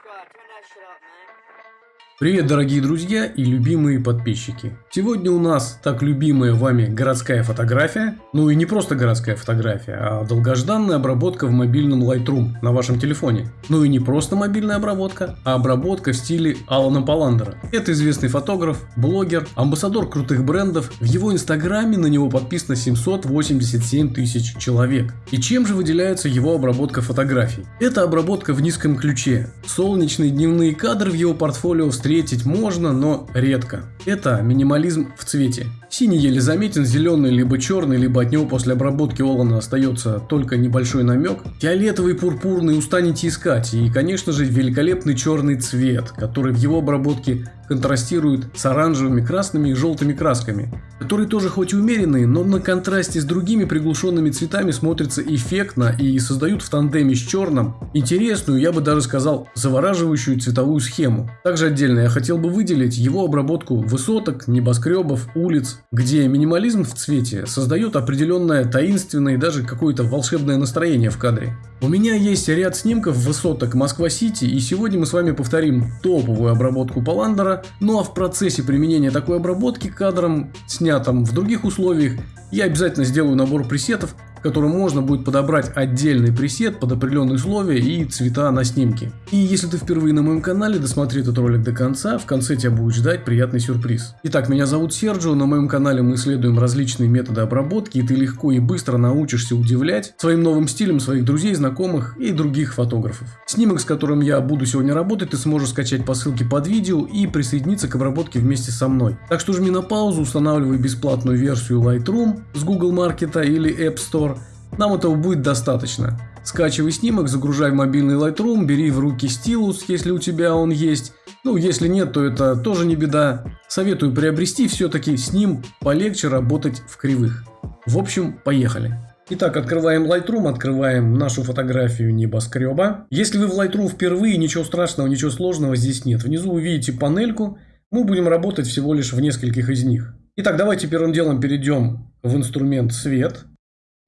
Squad, turn that shit up, man. Привет, дорогие друзья и любимые подписчики. Сегодня у нас так любимая вами городская фотография. Ну и не просто городская фотография, а долгожданная обработка в мобильном Lightroom на вашем телефоне. Ну и не просто мобильная обработка, а обработка в стиле Алана Паландера. Это известный фотограф, блогер, амбассадор крутых брендов. В его инстаграме на него подписано 787 тысяч человек. И чем же выделяется его обработка фотографий? Это обработка в низком ключе. Солнечные дневные кадры в его портфолио встретить можно, но редко. Это минимализм в цвете. Синий еле заметен, зеленый либо черный, либо от него после обработки Олана остается только небольшой намек. Фиолетовый, пурпурный устанете искать. И, конечно же, великолепный черный цвет, который в его обработке контрастирует с оранжевыми, красными и желтыми красками. Которые тоже хоть и умеренные, но на контрасте с другими приглушенными цветами смотрятся эффектно и создают в тандеме с черным интересную, я бы даже сказал, завораживающую цветовую схему. Также отдельно я хотел бы выделить его обработку высоток, небоскребов, улиц, где минимализм в цвете создает определенное таинственное и даже какое-то волшебное настроение в кадре. У меня есть ряд снимков высоток Москва-Сити, и сегодня мы с вами повторим топовую обработку Паландера, ну а в процессе применения такой обработки кадром, снятым в других условиях, я обязательно сделаю набор пресетов, в котором можно будет подобрать отдельный пресет под определенные условия и цвета на снимке. И если ты впервые на моем канале, досмотри этот ролик до конца, в конце тебя будет ждать приятный сюрприз. Итак, меня зовут Серджио, на моем канале мы исследуем различные методы обработки, и ты легко и быстро научишься удивлять своим новым стилем своих друзей, знакомых и других фотографов. Снимок, с которым я буду сегодня работать, ты сможешь скачать по ссылке под видео и присоединиться к обработке вместе со мной. Так что жми на паузу, устанавливай бесплатную версию Lightroom с Google Market или App Store, нам этого будет достаточно. Скачивай снимок, загружай в мобильный Lightroom, бери в руки стилус, если у тебя он есть. Ну, если нет, то это тоже не беда. Советую приобрести, все-таки с ним полегче работать в кривых. В общем, поехали. Итак, открываем Lightroom, открываем нашу фотографию небоскреба. Если вы в Lightroom впервые, ничего страшного, ничего сложного здесь нет. Внизу вы видите панельку, мы будем работать всего лишь в нескольких из них. Итак, давайте первым делом перейдем в инструмент «Свет».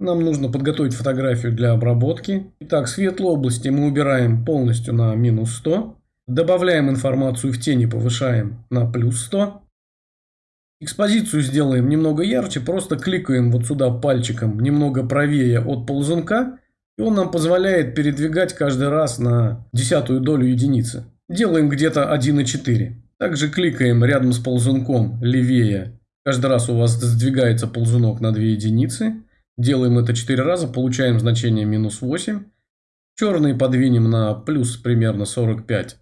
Нам нужно подготовить фотографию для обработки. Итак, светлые области мы убираем полностью на минус 100. Добавляем информацию в тени, повышаем на плюс 100. Экспозицию сделаем немного ярче, просто кликаем вот сюда пальчиком немного правее от ползунка. И он нам позволяет передвигать каждый раз на десятую долю единицы. Делаем где-то 1,4. Также кликаем рядом с ползунком левее. Каждый раз у вас сдвигается ползунок на 2 единицы. Делаем это 4 раза, получаем значение минус 8. Черный подвинем на плюс примерно 45-46.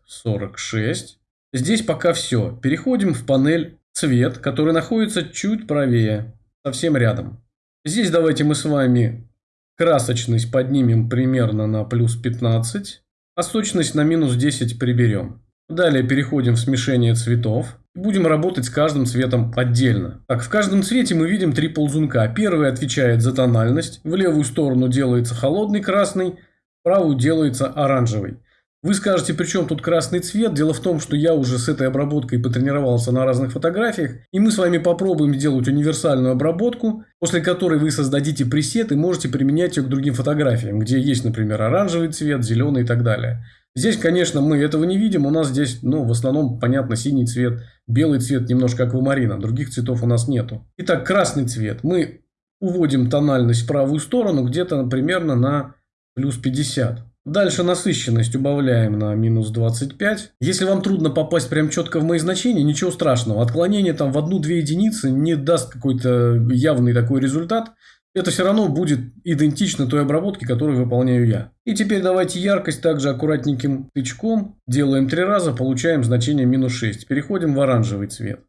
Здесь пока все. Переходим в панель цвет, который находится чуть правее, совсем рядом. Здесь давайте мы с вами красочность поднимем примерно на плюс 15, а сочность на минус 10 приберем. Далее переходим в смешение цветов. Будем работать с каждым цветом отдельно. Так, в каждом цвете мы видим три ползунка. Первый отвечает за тональность. В левую сторону делается холодный красный, в правую делается оранжевый. Вы скажете, при чем тут красный цвет? Дело в том, что я уже с этой обработкой потренировался на разных фотографиях. И мы с вами попробуем сделать универсальную обработку, после которой вы создадите пресет и можете применять ее к другим фотографиям, где есть, например, оранжевый цвет, зеленый и так далее. Здесь, конечно, мы этого не видим. У нас здесь, ну, в основном, понятно, синий цвет, белый цвет немножко аквамарина. Других цветов у нас нету. Итак, красный цвет. Мы уводим тональность в правую сторону где-то примерно на плюс 50. Дальше насыщенность убавляем на минус 25. Если вам трудно попасть прям четко в мои значения, ничего страшного. Отклонение там в одну-две единицы не даст какой-то явный такой результат это все равно будет идентично той обработке, которую выполняю я. И теперь давайте яркость также аккуратненьким тычком. Делаем три раза, получаем значение минус 6. Переходим в оранжевый цвет.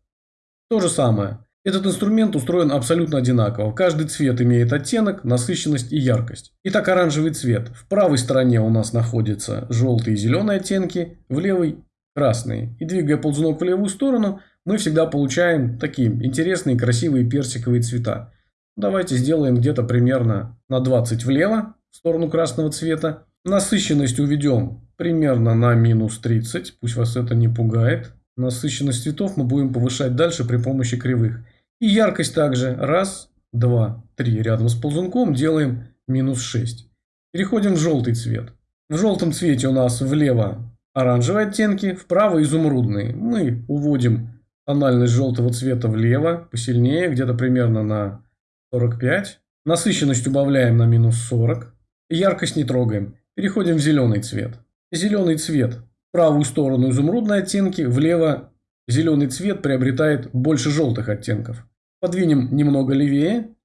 То же самое. Этот инструмент устроен абсолютно одинаково. Каждый цвет имеет оттенок, насыщенность и яркость. Итак, оранжевый цвет. В правой стороне у нас находятся желтые и зеленые оттенки, в левой – красные. И двигая ползунок в левую сторону, мы всегда получаем такие интересные, красивые персиковые цвета. Давайте сделаем где-то примерно на 20 влево, в сторону красного цвета. Насыщенность уведем примерно на минус 30, пусть вас это не пугает. Насыщенность цветов мы будем повышать дальше при помощи кривых. И яркость также. Раз, два, три. Рядом с ползунком делаем минус 6. Переходим в желтый цвет. В желтом цвете у нас влево оранжевые оттенки, вправо изумрудные. Мы уводим тональность желтого цвета влево, посильнее, где-то примерно на 45. Насыщенность убавляем на минус 40. Яркость не трогаем. Переходим в зеленый цвет. Зеленый цвет. В правую сторону изумрудные оттенки, влево зеленый цвет приобретает больше желтых оттенков. Подвинем немного левее.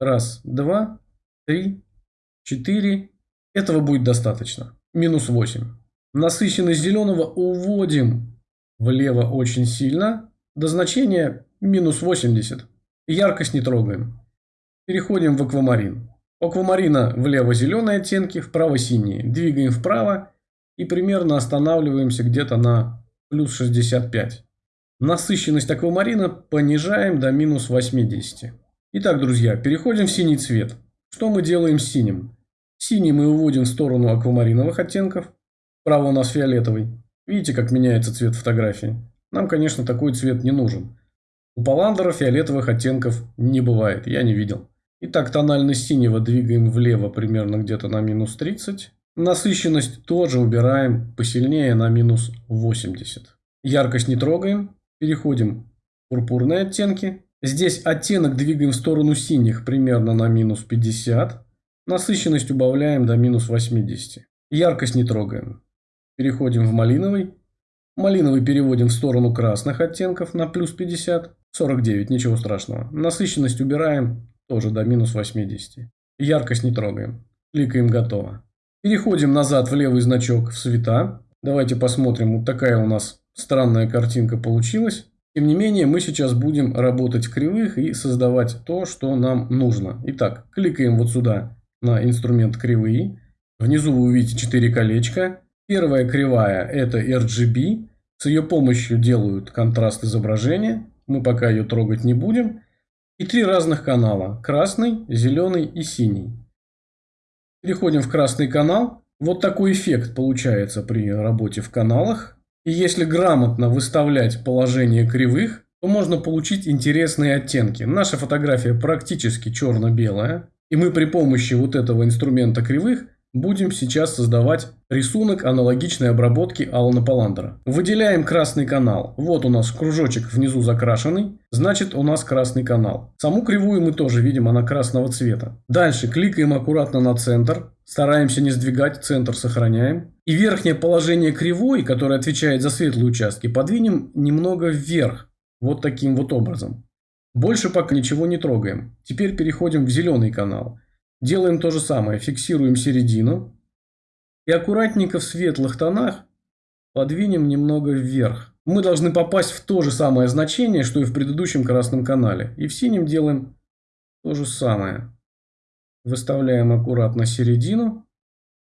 Раз, два, три, четыре. Этого будет достаточно. Минус 8. Насыщенность зеленого уводим влево очень сильно. До значения минус 80. Яркость не трогаем. Переходим в аквамарин. У аквамарина влево зеленые оттенки, вправо синие. Двигаем вправо и примерно останавливаемся где-то на плюс 65. Насыщенность аквамарина понижаем до минус 80. Итак, друзья, переходим в синий цвет. Что мы делаем с синим? Синий мы уводим в сторону аквамариновых оттенков. Справа у нас фиолетовый. Видите, как меняется цвет фотографии? Нам, конечно, такой цвет не нужен. У Паландера фиолетовых оттенков не бывает, я не видел. Итак, тональность синего двигаем влево примерно где-то на минус 30. Насыщенность тоже убираем посильнее на минус 80. Яркость не трогаем. Переходим в пурпурные оттенки. Здесь оттенок двигаем в сторону синих примерно на минус 50. Насыщенность убавляем до минус 80. Яркость не трогаем. Переходим в малиновый. Малиновый переводим в сторону красных оттенков на плюс 50. 49, ничего страшного. Насыщенность убираем тоже до минус 80. Яркость не трогаем. Кликаем «Готово». Переходим назад в левый значок в цвета. Давайте посмотрим, вот такая у нас странная картинка получилась. Тем не менее, мы сейчас будем работать в кривых и создавать то, что нам нужно. Итак, кликаем вот сюда на инструмент кривые. Внизу вы увидите 4 колечка. Первая кривая это RGB. С ее помощью делают контраст изображения. Мы пока ее трогать не будем. И три разных канала. Красный, зеленый и синий. Переходим в красный канал. Вот такой эффект получается при работе в каналах. И если грамотно выставлять положение кривых, то можно получить интересные оттенки. Наша фотография практически черно-белая. И мы при помощи вот этого инструмента кривых Будем сейчас создавать рисунок аналогичной обработки Алана Паландера. Выделяем красный канал. Вот у нас кружочек внизу закрашенный, значит у нас красный канал. Саму кривую мы тоже видим, она красного цвета. Дальше кликаем аккуратно на центр, стараемся не сдвигать, центр сохраняем. И верхнее положение кривой, которое отвечает за светлые участки, подвинем немного вверх, вот таким вот образом. Больше пока ничего не трогаем. Теперь переходим в зеленый канал. Делаем то же самое. Фиксируем середину. И аккуратненько в светлых тонах подвинем немного вверх. Мы должны попасть в то же самое значение, что и в предыдущем красном канале. И в синем делаем то же самое. Выставляем аккуратно середину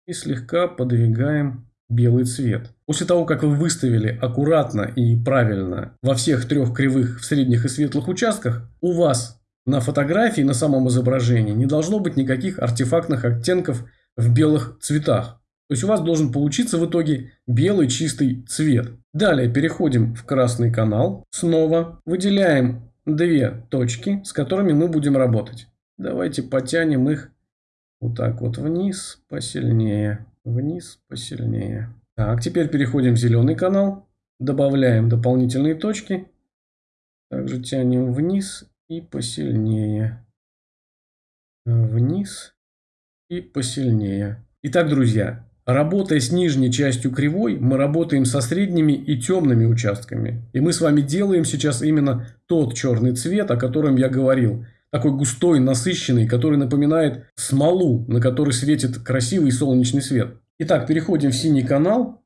и слегка подвигаем белый цвет. После того, как вы выставили аккуратно и правильно во всех трех кривых в средних и светлых участках, у вас на фотографии, на самом изображении не должно быть никаких артефактных оттенков в белых цветах. То есть у вас должен получиться в итоге белый чистый цвет. Далее переходим в красный канал. Снова выделяем две точки, с которыми мы будем работать. Давайте потянем их вот так вот вниз, посильнее, вниз, посильнее. Так, теперь переходим в зеленый канал. Добавляем дополнительные точки. Также тянем вниз и посильнее. Вниз и посильнее. Итак, друзья, работая с нижней частью кривой, мы работаем со средними и темными участками. И мы с вами делаем сейчас именно тот черный цвет, о котором я говорил. Такой густой, насыщенный, который напоминает смолу, на которой светит красивый солнечный свет. Итак, переходим в синий канал.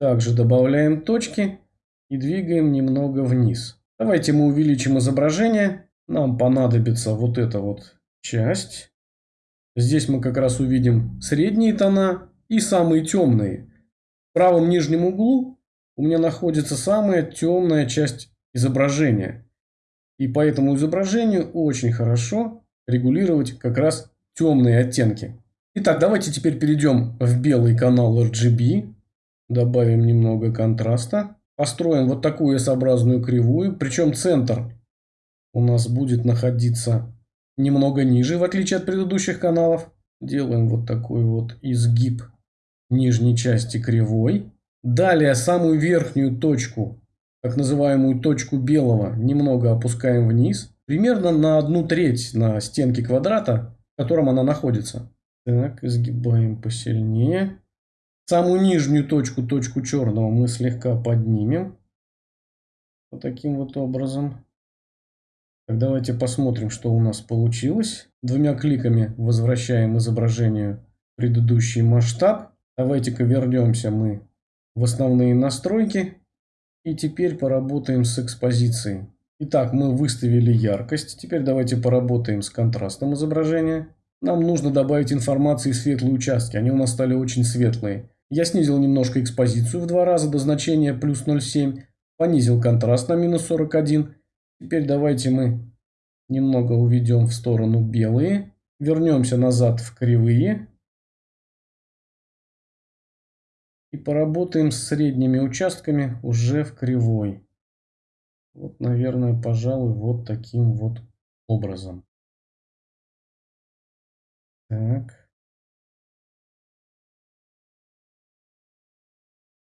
Также добавляем точки и двигаем немного вниз. Давайте мы увеличим изображение нам понадобится вот эта вот часть. Здесь мы как раз увидим средние тона и самые темные. В правом нижнем углу у меня находится самая темная часть изображения. И по этому изображению очень хорошо регулировать как раз темные оттенки. Итак, давайте теперь перейдем в белый канал RGB. Добавим немного контраста. Построим вот такую S-образную кривую. Причем центр у нас будет находиться немного ниже, в отличие от предыдущих каналов. Делаем вот такой вот изгиб нижней части кривой. Далее самую верхнюю точку, так называемую точку белого, немного опускаем вниз. Примерно на одну треть на стенке квадрата, в котором она находится. Так, изгибаем посильнее. Самую нижнюю точку, точку черного, мы слегка поднимем. Вот таким вот образом. Так, давайте посмотрим, что у нас получилось. Двумя кликами возвращаем изображению предыдущий масштаб. Давайте-ка вернемся мы в основные настройки. И теперь поработаем с экспозицией. Итак, мы выставили яркость. Теперь давайте поработаем с контрастом изображения. Нам нужно добавить информации светлые участки. Они у нас стали очень светлые. Я снизил немножко экспозицию в два раза до значения плюс 0,7. Понизил контраст на минус 41. Теперь давайте мы немного уведем в сторону белые. Вернемся назад в кривые. И поработаем с средними участками уже в кривой. Вот, наверное, пожалуй, вот таким вот образом. Так.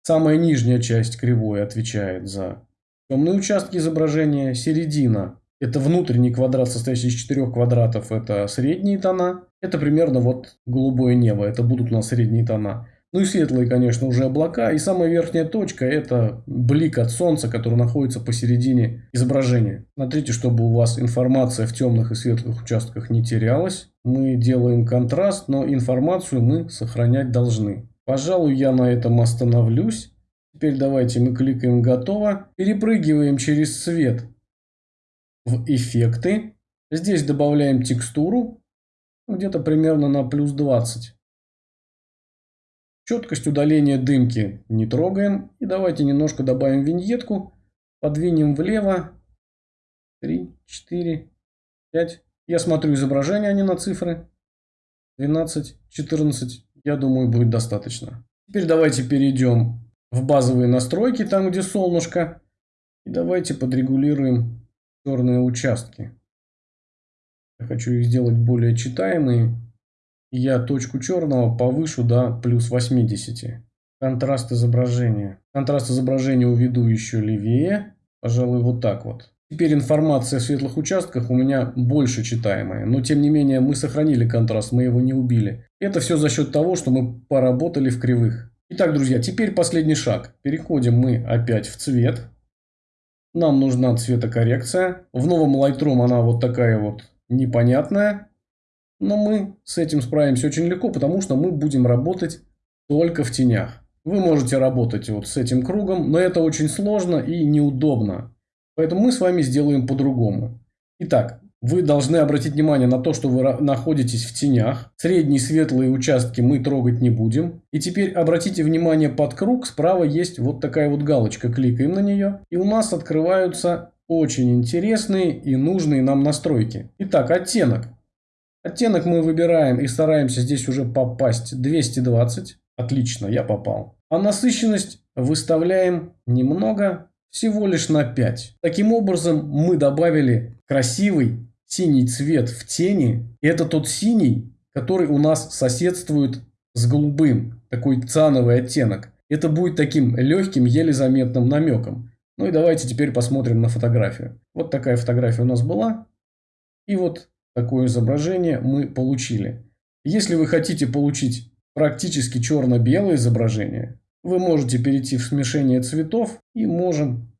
Самая нижняя часть кривой отвечает за темные участки изображения. Середина – это внутренний квадрат, состоящий из четырех квадратов. Это средние тона. Это примерно вот голубое небо. Это будут у нас средние тона. Ну и светлые, конечно, уже облака. И самая верхняя точка – это блик от солнца, который находится посередине изображения. Смотрите, чтобы у вас информация в темных и светлых участках не терялась. Мы делаем контраст, но информацию мы сохранять должны. Пожалуй, я на этом остановлюсь. Теперь давайте мы кликаем «Готово». Перепрыгиваем через цвет в «Эффекты». Здесь добавляем текстуру где-то примерно на плюс 20. Четкость удаления дымки не трогаем. И давайте немножко добавим виньетку. Подвинем влево. 3, 4, 5. Я смотрю изображение, а не на цифры. 12, 14. Я думаю, будет достаточно. Теперь давайте перейдем в базовые настройки, там где солнышко. И давайте подрегулируем черные участки. Я хочу их сделать более читаемые я точку черного повышу до плюс 80. Контраст изображения. Контраст изображения уведу еще левее. Пожалуй, вот так вот. Теперь информация в светлых участках у меня больше читаемая. Но тем не менее мы сохранили контраст, мы его не убили. Это все за счет того, что мы поработали в кривых. Итак, друзья, теперь последний шаг. Переходим мы опять в цвет. Нам нужна цветокоррекция. В новом Lightroom она вот такая вот непонятная. Но мы с этим справимся очень легко, потому что мы будем работать только в тенях. Вы можете работать вот с этим кругом, но это очень сложно и неудобно. Поэтому мы с вами сделаем по-другому. Итак, вы должны обратить внимание на то, что вы находитесь в тенях. Средние светлые участки мы трогать не будем. И теперь обратите внимание под круг. Справа есть вот такая вот галочка. Кликаем на нее. И у нас открываются очень интересные и нужные нам настройки. Итак, оттенок. Оттенок мы выбираем и стараемся здесь уже попасть 220. Отлично, я попал. А насыщенность выставляем немного, всего лишь на 5. Таким образом мы добавили красивый синий цвет в тени. Это тот синий, который у нас соседствует с голубым. Такой цановый оттенок. Это будет таким легким, еле заметным намеком. Ну и давайте теперь посмотрим на фотографию. Вот такая фотография у нас была. И вот такое изображение мы получили. Если вы хотите получить практически черно-белое изображение, вы можете перейти в смешение цветов и можем,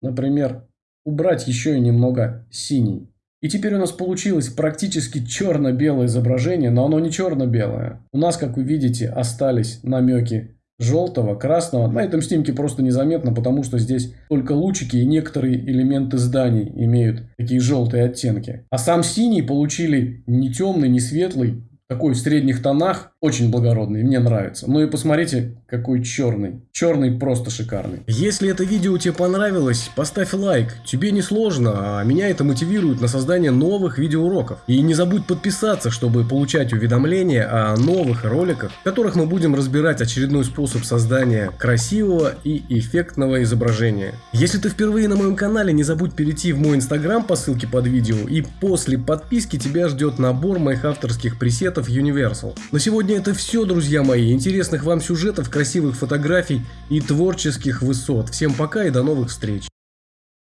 например, убрать еще и немного синий. И теперь у нас получилось практически черно-белое изображение, но оно не черно-белое. У нас, как вы видите, остались намеки желтого, красного. На этом снимке просто незаметно, потому что здесь только лучики и некоторые элементы зданий имеют такие желтые оттенки. А сам синий получили не темный, не светлый, такой в средних тонах, очень благородный, мне нравится. Ну и посмотрите, какой черный. Черный просто шикарный. Если это видео тебе понравилось, поставь лайк. Тебе не сложно, а меня это мотивирует на создание новых видеоуроков. И не забудь подписаться, чтобы получать уведомления о новых роликах, в которых мы будем разбирать очередной способ создания красивого и эффектного изображения. Если ты впервые на моем канале, не забудь перейти в мой инстаграм по ссылке под видео, и после подписки тебя ждет набор моих авторских пресетов пресетов Universal. На сегодня это все, друзья мои. Интересных вам сюжетов, красивых фотографий и творческих высот. Всем пока и до новых встреч.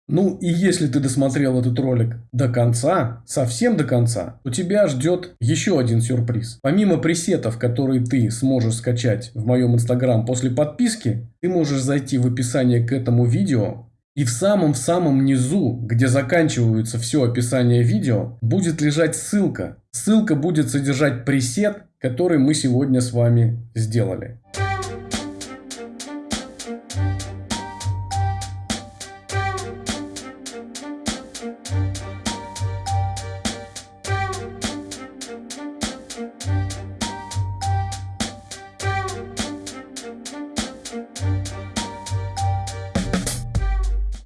Ну и если ты досмотрел этот ролик до конца, совсем до конца, то тебя ждет еще один сюрприз. Помимо пресетов, которые ты сможешь скачать в моем инстаграм после подписки, ты можешь зайти в описание к этому видео и в самом-в самом низу, где заканчивается все описание видео, будет лежать ссылка. Ссылка будет содержать пресет, который мы сегодня с вами сделали.